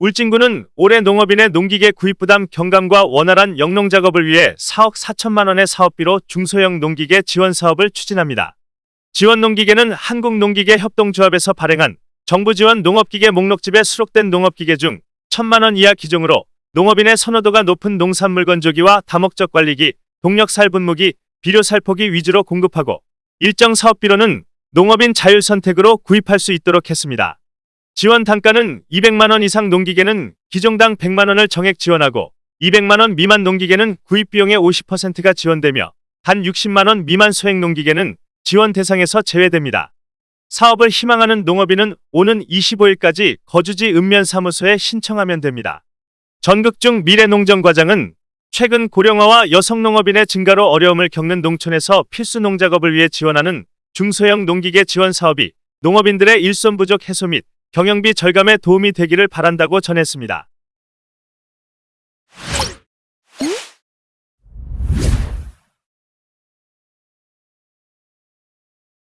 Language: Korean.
울진군은 올해 농업인의 농기계 구입 부담 경감과 원활한 영농 작업을 위해 4억 4천만 원의 사업비로 중소형 농기계 지원 사업을 추진합니다. 지원 농기계는 한국농기계 협동조합에서 발행한 정부 지원 농업기계 목록집에 수록된 농업기계 중 1천만 원 이하 기종으로 농업인의 선호도가 높은 농산물 건조기와 다목적 관리기, 동력살 분무기, 비료 살 포기 위주로 공급하고 일정 사업비로는 농업인 자율 선택으로 구입할 수 있도록 했습니다. 지원 단가는 200만 원 이상 농기계는 기종당 100만 원을 정액 지원하고 200만 원 미만 농기계는 구입 비용의 50%가 지원되며 단 60만 원 미만 소액 농기계는 지원 대상에서 제외됩니다. 사업을 희망하는 농업인은 오는 25일까지 거주지 읍면사무소에 신청하면 됩니다. 전국중 미래농정과장은 최근 고령화와 여성 농업인의 증가로 어려움을 겪는 농촌에서 필수 농작업을 위해 지원하는 중소형 농기계 지원 사업이 농업인들의 일손 부족 해소 및 경영비 절감에 도움이 되기를 바란다고 전했습니다.